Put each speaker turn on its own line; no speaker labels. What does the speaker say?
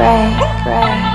pray, pray.